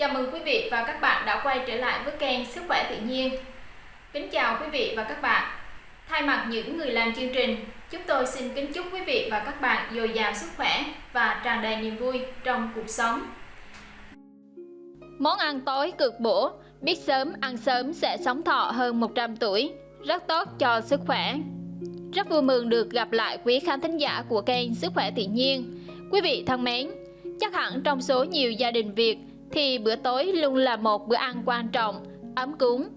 Chào mừng quý vị và các bạn đã quay trở lại với kênh Sức khỏe tự nhiên. Kính chào quý vị và các bạn. Thay mặt những người làm chương trình, chúng tôi xin kính chúc quý vị và các bạn dồi dào sức khỏe và tràn đầy niềm vui trong cuộc sống. Món ăn tối cực bổ, biết sớm ăn sớm sẽ sống thọ hơn 100 tuổi, rất tốt cho sức khỏe. Rất vui mừng được gặp lại quý khán thính giả của kênh Sức khỏe tự nhiên. Quý vị thân mến, chắc hẳn trong số nhiều gia đình Việt thì bữa tối luôn là một bữa ăn quan trọng, ấm cúng.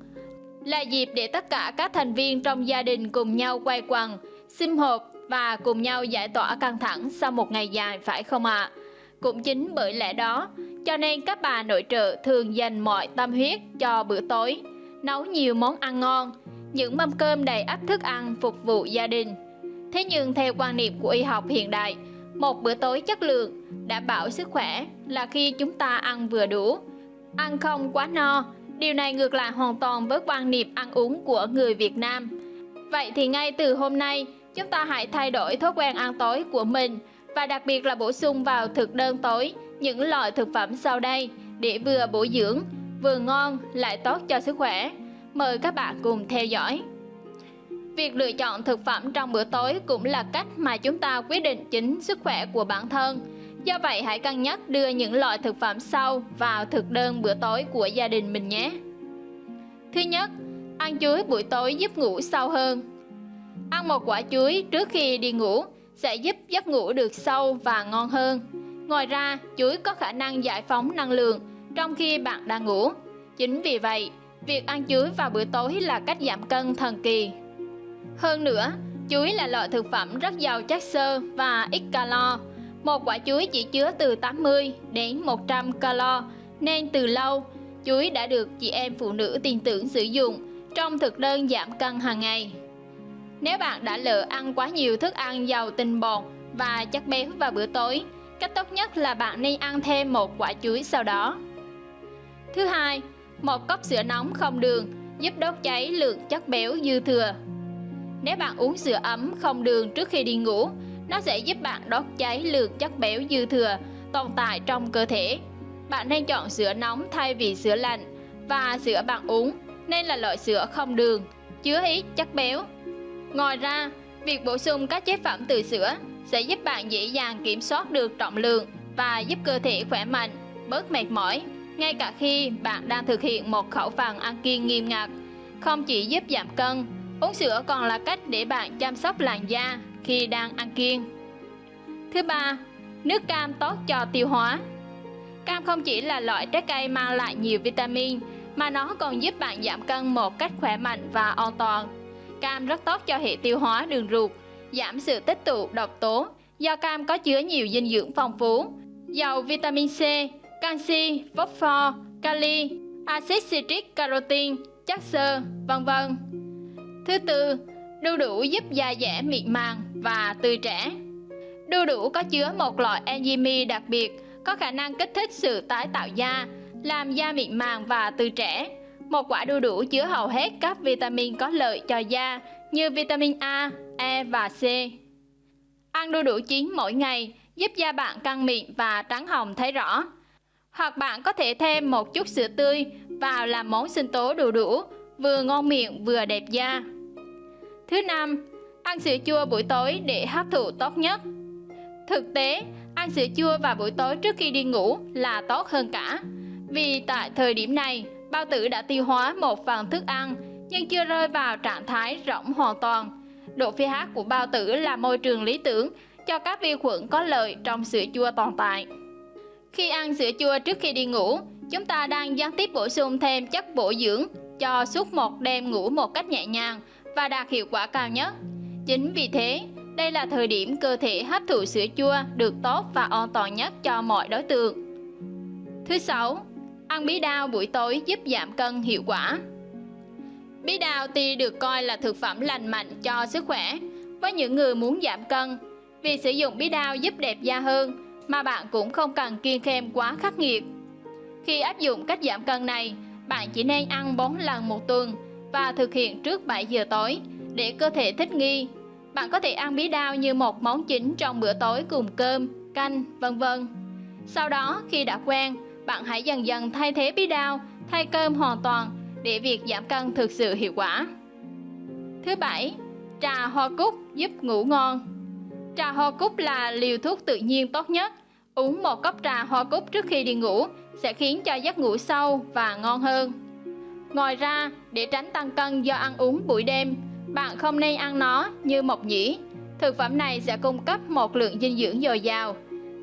Là dịp để tất cả các thành viên trong gia đình cùng nhau quay quần, sim họp và cùng nhau giải tỏa căng thẳng sau một ngày dài phải không ạ? À? Cũng chính bởi lẽ đó, cho nên các bà nội trợ thường dành mọi tâm huyết cho bữa tối, nấu nhiều món ăn ngon, những mâm cơm đầy ắp thức ăn phục vụ gia đình. Thế nhưng theo quan niệm của y học hiện đại, một bữa tối chất lượng, đảm bảo sức khỏe là khi chúng ta ăn vừa đủ, ăn không quá no. Điều này ngược lại hoàn toàn với quan niệm ăn uống của người Việt Nam. Vậy thì ngay từ hôm nay, chúng ta hãy thay đổi thói quen ăn tối của mình và đặc biệt là bổ sung vào thực đơn tối những loại thực phẩm sau đây để vừa bổ dưỡng, vừa ngon lại tốt cho sức khỏe. Mời các bạn cùng theo dõi. Việc lựa chọn thực phẩm trong bữa tối cũng là cách mà chúng ta quyết định chính sức khỏe của bản thân. Do vậy hãy cân nhắc đưa những loại thực phẩm sau vào thực đơn bữa tối của gia đình mình nhé. Thứ nhất, ăn chuối buổi tối giúp ngủ sâu hơn. Ăn một quả chuối trước khi đi ngủ sẽ giúp giấc ngủ được sâu và ngon hơn. Ngoài ra, chuối có khả năng giải phóng năng lượng trong khi bạn đang ngủ. Chính vì vậy, việc ăn chuối vào bữa tối là cách giảm cân thần kỳ. Hơn nữa, chuối là loại thực phẩm rất giàu chất xơ và ít calo. Một quả chuối chỉ chứa từ 80 đến 100 calo, nên từ lâu, chuối đã được chị em phụ nữ tin tưởng sử dụng trong thực đơn giảm cân hàng ngày. Nếu bạn đã lỡ ăn quá nhiều thức ăn giàu tinh bột và chất béo vào bữa tối, cách tốt nhất là bạn nên ăn thêm một quả chuối sau đó. Thứ hai, một cốc sữa nóng không đường giúp đốt cháy lượng chất béo dư thừa nếu bạn uống sữa ấm không đường trước khi đi ngủ, nó sẽ giúp bạn đốt cháy lượng chất béo dư thừa tồn tại trong cơ thể. Bạn nên chọn sữa nóng thay vì sữa lạnh và sữa bạn uống nên là loại sữa không đường, chứa ít chất béo. Ngoài ra, việc bổ sung các chế phẩm từ sữa sẽ giúp bạn dễ dàng kiểm soát được trọng lượng và giúp cơ thể khỏe mạnh, bớt mệt mỏi, ngay cả khi bạn đang thực hiện một khẩu phần ăn kiêng nghiêm ngặt. Không chỉ giúp giảm cân Uống sữa còn là cách để bạn chăm sóc làn da khi đang ăn kiêng. Thứ ba, nước cam tốt cho tiêu hóa. Cam không chỉ là loại trái cây mang lại nhiều vitamin mà nó còn giúp bạn giảm cân một cách khỏe mạnh và an toàn. Cam rất tốt cho hệ tiêu hóa đường ruột, giảm sự tích tụ độc tố do cam có chứa nhiều dinh dưỡng phong phú, giàu vitamin C, canxi, phosphor, kali, axit citric carotin, chất xơ, vân vân. Thứ tư, đu đủ giúp da dẻ mịn màng và tươi trẻ. Đu đủ có chứa một loại enzyme đặc biệt có khả năng kích thích sự tái tạo da, làm da mịn màng và tươi trẻ. Một quả đu đủ chứa hầu hết các vitamin có lợi cho da như vitamin A, E và C. Ăn đu đủ chín mỗi ngày giúp da bạn căng mịn và trắng hồng thấy rõ. Hoặc bạn có thể thêm một chút sữa tươi vào làm món sinh tố đu đủ, vừa ngon miệng vừa đẹp da. Thứ năm, ăn sữa chua buổi tối để hấp thụ tốt nhất. Thực tế, ăn sữa chua vào buổi tối trước khi đi ngủ là tốt hơn cả. Vì tại thời điểm này, bao tử đã tiêu hóa một phần thức ăn nhưng chưa rơi vào trạng thái rỗng hoàn toàn. Độ pH của bao tử là môi trường lý tưởng cho các vi khuẩn có lợi trong sữa chua tồn tại. Khi ăn sữa chua trước khi đi ngủ, chúng ta đang gián tiếp bổ sung thêm chất bổ dưỡng cho suốt một đêm ngủ một cách nhẹ nhàng và đạt hiệu quả cao nhất. Chính vì thế, đây là thời điểm cơ thể hấp thụ sữa chua được tốt và an toàn nhất cho mọi đối tượng. Thứ sáu, ăn bí đao buổi tối giúp giảm cân hiệu quả. Bí đao tuy được coi là thực phẩm lành mạnh cho sức khỏe với những người muốn giảm cân. Việc sử dụng bí đao giúp đẹp da hơn mà bạn cũng không cần kiêng khem quá khắc nghiệt. Khi áp dụng cách giảm cân này, bạn chỉ nên ăn 4 lần một tuần và thực hiện trước 7 giờ tối để cơ thể thích nghi. Bạn có thể ăn bí đao như một món chính trong bữa tối cùng cơm, canh, vân vân. Sau đó, khi đã quen, bạn hãy dần dần thay thế bí đao, thay cơm hoàn toàn để việc giảm cân thực sự hiệu quả. Thứ bảy, trà hoa cúc giúp ngủ ngon. Trà hoa cúc là liều thuốc tự nhiên tốt nhất. Uống một cốc trà hoa cúc trước khi đi ngủ sẽ khiến cho giấc ngủ sâu và ngon hơn. Ngoài ra, để tránh tăng cân do ăn uống buổi đêm, bạn không nên ăn nó như mộc nhĩ. Thực phẩm này sẽ cung cấp một lượng dinh dưỡng dồi dào.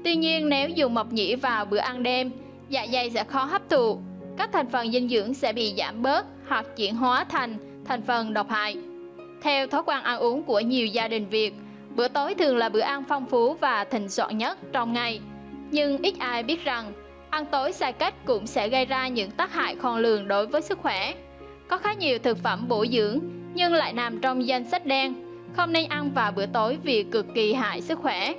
Tuy nhiên nếu dùng mộc nhĩ vào bữa ăn đêm, dạ dày sẽ khó hấp thụ, các thành phần dinh dưỡng sẽ bị giảm bớt hoặc chuyển hóa thành thành phần độc hại. Theo thói quen ăn uống của nhiều gia đình Việt, bữa tối thường là bữa ăn phong phú và thịnh soạn nhất trong ngày. Nhưng ít ai biết rằng, ăn tối sai cách cũng sẽ gây ra những tác hại khôn lường đối với sức khỏe. Có khá nhiều thực phẩm bổ dưỡng nhưng lại nằm trong danh sách đen, không nên ăn vào bữa tối vì cực kỳ hại sức khỏe.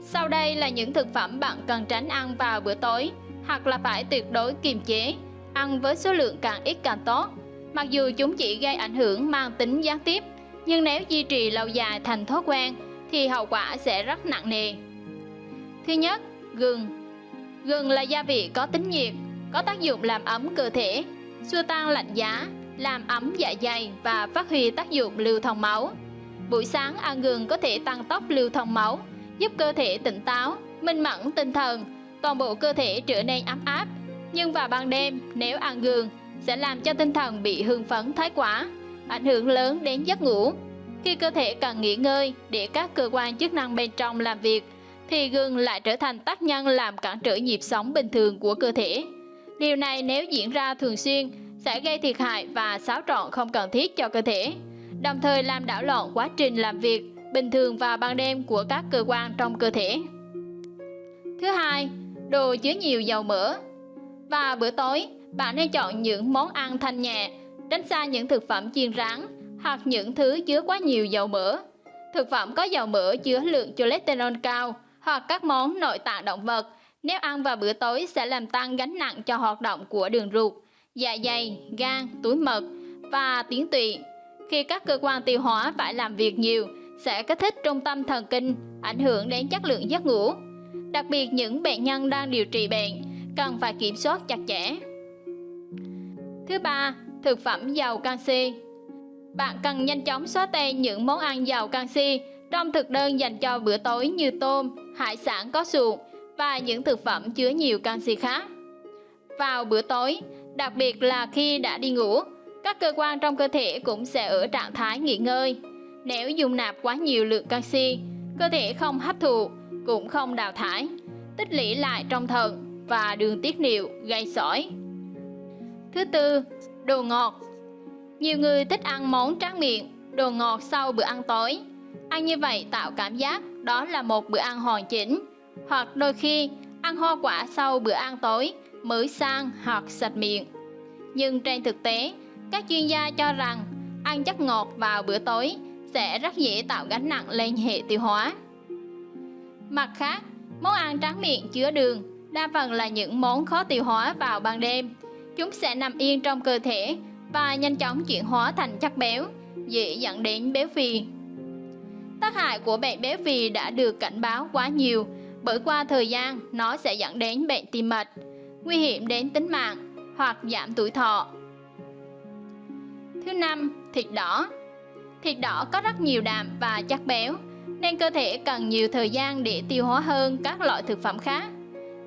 Sau đây là những thực phẩm bạn cần tránh ăn vào bữa tối hoặc là phải tuyệt đối kiềm chế, ăn với số lượng càng ít càng tốt. Mặc dù chúng chỉ gây ảnh hưởng mang tính gián tiếp, nhưng nếu duy trì lâu dài thành thói quen thì hậu quả sẽ rất nặng nề. Thứ nhất, gừng. Gừng là gia vị có tính nhiệt, có tác dụng làm ấm cơ thể, xua tan lạnh giá, làm ấm dạ dày và phát huy tác dụng lưu thông máu. Buổi sáng ăn gừng có thể tăng tốc lưu thông máu, giúp cơ thể tỉnh táo, minh mẫn tinh thần, toàn bộ cơ thể trở nên ấm áp. Nhưng vào ban đêm, nếu ăn gừng, sẽ làm cho tinh thần bị hưng phấn thái quá, ảnh hưởng lớn đến giấc ngủ. Khi cơ thể cần nghỉ ngơi để các cơ quan chức năng bên trong làm việc, thì gừng lại trở thành tác nhân làm cản trở nhịp sống bình thường của cơ thể. Điều này nếu diễn ra thường xuyên sẽ gây thiệt hại và xáo trộn không cần thiết cho cơ thể, đồng thời làm đảo lộn quá trình làm việc bình thường vào ban đêm của các cơ quan trong cơ thể. Thứ hai, đồ chứa nhiều dầu mỡ. Và bữa tối, bạn nên chọn những món ăn thanh nhẹ, tránh xa những thực phẩm chiên rán hoặc những thứ chứa quá nhiều dầu mỡ. Thực phẩm có dầu mỡ chứa lượng cholesterol cao hoặc các món nội tạng động vật nếu ăn vào bữa tối sẽ làm tăng gánh nặng cho hoạt động của đường ruột, dạ dày, gan, túi mật và tuyến tụy. Khi các cơ quan tiêu hóa phải làm việc nhiều, sẽ kích thích trung tâm thần kinh, ảnh hưởng đến chất lượng giấc ngủ. Đặc biệt những bệnh nhân đang điều trị bệnh cần phải kiểm soát chặt chẽ. Thứ ba, thực phẩm giàu canxi. Bạn cần nhanh chóng xóa tên những món ăn giàu canxi trong thực đơn dành cho bữa tối như tôm, hải sản có sụn và những thực phẩm chứa nhiều canxi khác. Vào bữa tối, đặc biệt là khi đã đi ngủ, các cơ quan trong cơ thể cũng sẽ ở trạng thái nghỉ ngơi. Nếu dùng nạp quá nhiều lượng canxi, cơ thể không hấp thụ, cũng không đào thải, tích lũy lại trong thận và đường tiết niệu gây sỏi. Thứ tư, đồ ngọt. Nhiều người thích ăn món tráng miệng, đồ ngọt sau bữa ăn tối. Ăn như vậy tạo cảm giác đó là một bữa ăn hoàn chỉnh. Hoặc đôi khi ăn hoa quả sau bữa ăn tối mới sang hoặc sạch miệng. Nhưng trên thực tế, các chuyên gia cho rằng ăn chất ngọt vào bữa tối sẽ rất dễ tạo gánh nặng lên hệ tiêu hóa. Mặt khác, món ăn tráng miệng chứa đường đa phần là những món khó tiêu hóa vào ban đêm. Chúng sẽ nằm yên trong cơ thể và nhanh chóng chuyển hóa thành chất béo, dễ dẫn đến béo phì. Tác hại của bệnh béo phì đã được cảnh báo quá nhiều, bởi qua thời gian nó sẽ dẫn đến bệnh tim mạch, nguy hiểm đến tính mạng hoặc giảm tuổi thọ. Thứ năm, thịt đỏ. Thịt đỏ có rất nhiều đạm và chất béo, nên cơ thể cần nhiều thời gian để tiêu hóa hơn các loại thực phẩm khác.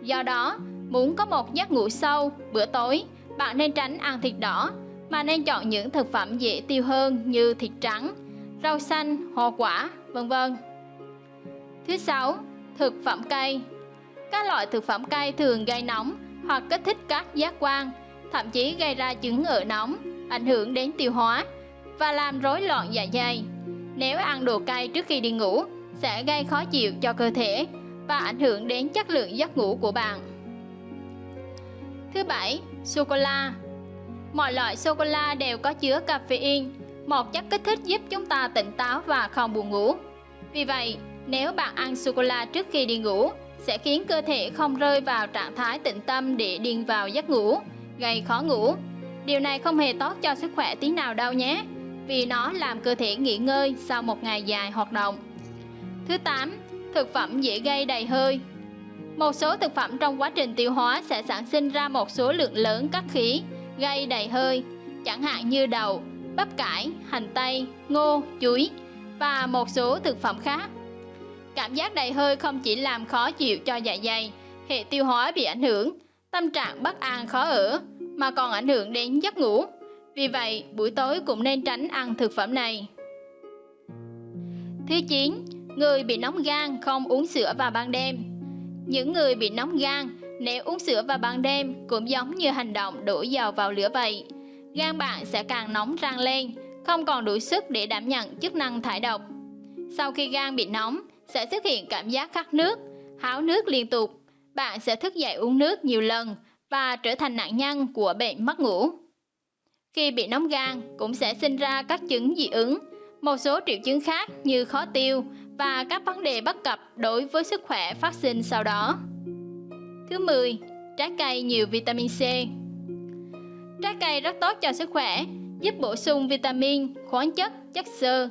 Do đó, muốn có một giấc ngủ sâu bữa tối, bạn nên tránh ăn thịt đỏ mà nên chọn những thực phẩm dễ tiêu hơn như thịt trắng, rau xanh, hoa quả, vân vân. Thứ sáu, thực phẩm cay. Các loại thực phẩm cay thường gây nóng hoặc kích thích các giác quan, thậm chí gây ra chứng ngựa nóng, ảnh hưởng đến tiêu hóa và làm rối loạn dạ dày. Nếu ăn đồ cay trước khi đi ngủ sẽ gây khó chịu cho cơ thể và ảnh hưởng đến chất lượng giấc ngủ của bạn. Thứ bảy, sô cô la. Mọi loại sô cô la đều có chứa caffeine, một chất kích thích giúp chúng ta tỉnh táo và không buồn ngủ. Vì vậy, nếu bạn ăn sô cô la trước khi đi ngủ, sẽ khiến cơ thể không rơi vào trạng thái tĩnh tâm để điên vào giấc ngủ, gây khó ngủ. Điều này không hề tốt cho sức khỏe tí nào đâu nhé, vì nó làm cơ thể nghỉ ngơi sau một ngày dài hoạt động. Thứ 8. Thực phẩm dễ gây đầy hơi Một số thực phẩm trong quá trình tiêu hóa sẽ sản sinh ra một số lượng lớn các khí gây đầy hơi, chẳng hạn như đậu, bắp cải, hành tây, ngô, chuối và một số thực phẩm khác. Cảm giác đầy hơi không chỉ làm khó chịu cho dạ dày, hệ tiêu hóa bị ảnh hưởng, tâm trạng bất an khó ở, mà còn ảnh hưởng đến giấc ngủ. Vì vậy, buổi tối cũng nên tránh ăn thực phẩm này. Thứ 9. Người bị nóng gan không uống sữa vào ban đêm Những người bị nóng gan nếu uống sữa vào ban đêm cũng giống như hành động đổ dầu vào lửa vậy. Gan bạn sẽ càng nóng rang lên, không còn đủ sức để đảm nhận chức năng thải độc. Sau khi gan bị nóng, sẽ xuất hiện cảm giác khát nước, háo nước liên tục. Bạn sẽ thức dậy uống nước nhiều lần và trở thành nạn nhân của bệnh mất ngủ. Khi bị nóng gan cũng sẽ sinh ra các chứng dị ứng, một số triệu chứng khác như khó tiêu và các vấn đề bất cập đối với sức khỏe phát sinh sau đó. Thứ 10. Trái cây nhiều vitamin C Trái cây rất tốt cho sức khỏe, giúp bổ sung vitamin, khoáng chất, chất xơ.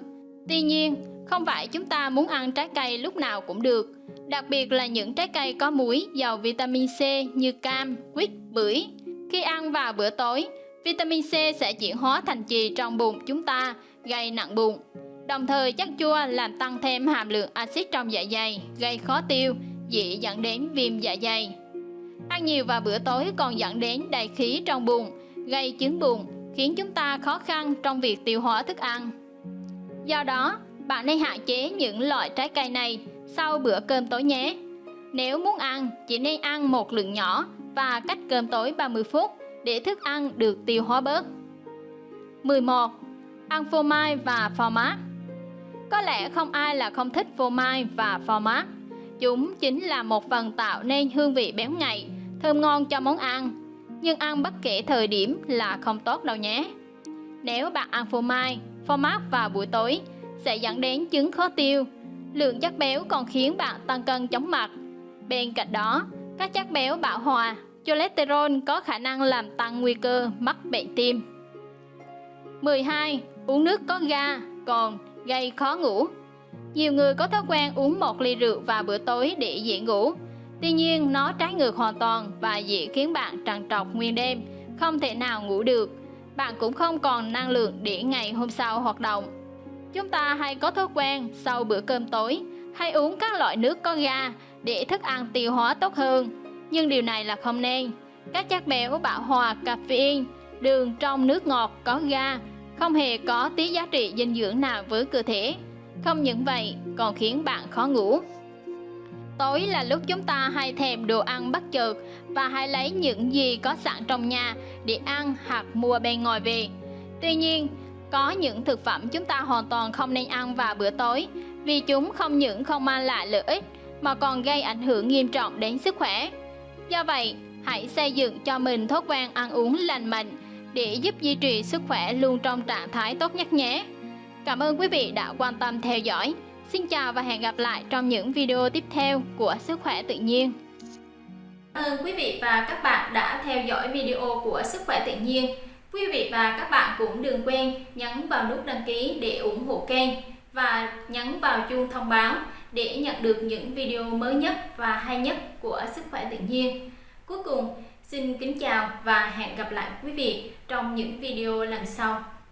Tuy nhiên, không phải chúng ta muốn ăn trái cây lúc nào cũng được, đặc biệt là những trái cây có muối giàu vitamin C như cam, quýt, bưởi. Khi ăn vào bữa tối, vitamin C sẽ chuyển hóa thành trì trong bụng chúng ta, gây nặng bụng. Đồng thời chất chua làm tăng thêm hàm lượng axit trong dạ dày, gây khó tiêu, dễ dẫn đến viêm dạ dày. Ăn nhiều vào bữa tối còn dẫn đến đầy khí trong bụng, gây chứng buồn khiến chúng ta khó khăn trong việc tiêu hóa thức ăn. Do đó, bạn nên hạn chế những loại trái cây này sau bữa cơm tối nhé. Nếu muốn ăn, chỉ nên ăn một lượng nhỏ và cách cơm tối 30 phút để thức ăn được tiêu hóa bớt. 11. Ăn phô mai và phô mát Có lẽ không ai là không thích phô mai và phô mát. Chúng chính là một phần tạo nên hương vị béo ngậy, thơm ngon cho món ăn. Nhưng ăn bất kể thời điểm là không tốt đâu nhé. Nếu bạn ăn phô mai, phô mát vào buổi tối sẽ dẫn đến chứng khó tiêu. Lượng chất béo còn khiến bạn tăng cân chóng mặt. Bên cạnh đó, các chất béo bão hòa, cholesterol có khả năng làm tăng nguy cơ mắc bệnh tim. 12. Uống nước có ga còn gây khó ngủ. Nhiều người có thói quen uống một ly rượu vào bữa tối để dễ ngủ. Tuy nhiên, nó trái ngược hoàn toàn và dễ khiến bạn trằn trọc nguyên đêm, không thể nào ngủ được. Bạn cũng không còn năng lượng để ngày hôm sau hoạt động. Chúng ta hay có thói quen sau bữa cơm tối hay uống các loại nước có ga để thức ăn tiêu hóa tốt hơn. Nhưng điều này là không nên. Các chất béo bão hòa caffeine, đường trong nước ngọt có ga không hề có tí giá trị dinh dưỡng nào với cơ thể. Không những vậy, còn khiến bạn khó ngủ. Tối là lúc chúng ta hay thèm đồ ăn bất chợt và hay lấy những gì có sẵn trong nhà để ăn hoặc mua bên ngoài về. Tuy nhiên, có những thực phẩm chúng ta hoàn toàn không nên ăn vào bữa tối vì chúng không những không mang lại lợi ích mà còn gây ảnh hưởng nghiêm trọng đến sức khỏe. Do vậy, hãy xây dựng cho mình thói quen ăn uống lành mạnh để giúp duy trì sức khỏe luôn trong trạng thái tốt nhất nhé. Cảm ơn quý vị đã quan tâm theo dõi. Xin chào và hẹn gặp lại trong những video tiếp theo của Sức khỏe tự nhiên. Cảm ơn quý vị và các bạn đã theo dõi video của Sức khỏe tự nhiên. Quý vị và các bạn cũng đừng quên nhấn vào nút đăng ký để ủng hộ kênh và nhấn vào chuông thông báo để nhận được những video mới nhất và hay nhất của Sức khỏe tự nhiên. Cuối cùng, xin kính chào và hẹn gặp lại quý vị trong những video lần sau.